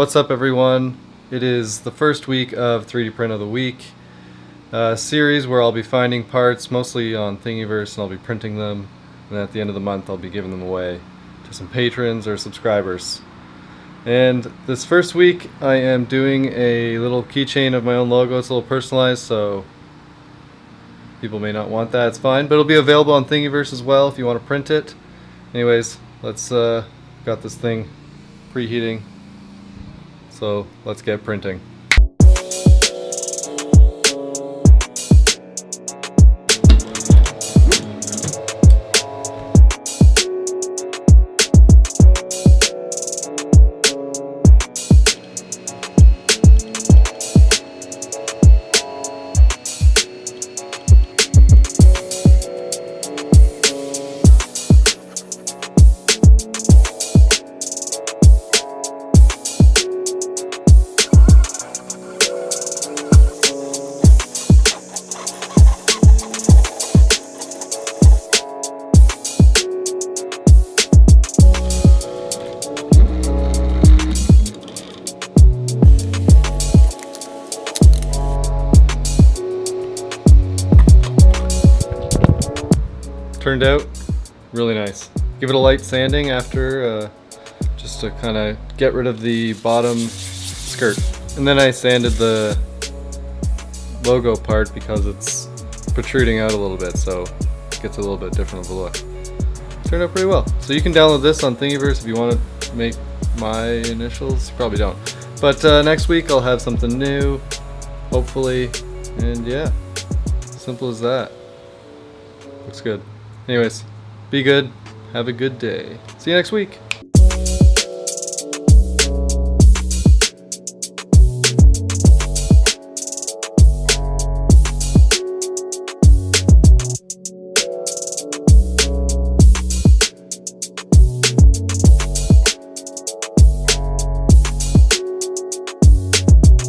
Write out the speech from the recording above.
What's up everyone? It is the first week of 3D Print of the Week series where I'll be finding parts mostly on Thingiverse and I'll be printing them and at the end of the month I'll be giving them away to some patrons or subscribers. And this first week I am doing a little keychain of my own logo. It's a little personalized so people may not want that. It's fine, but it'll be available on Thingiverse as well if you want to print it. Anyways, let's uh, got this thing preheating so let's get printing. Turned out really nice. Give it a light sanding after, uh, just to kind of get rid of the bottom skirt. And then I sanded the logo part because it's protruding out a little bit, so it gets a little bit different of a look. Turned out pretty well. So you can download this on Thingiverse if you want to make my initials. You probably don't. But uh, next week I'll have something new, hopefully. And yeah, simple as that. Looks good. Anyways, be good. Have a good day. See you next week.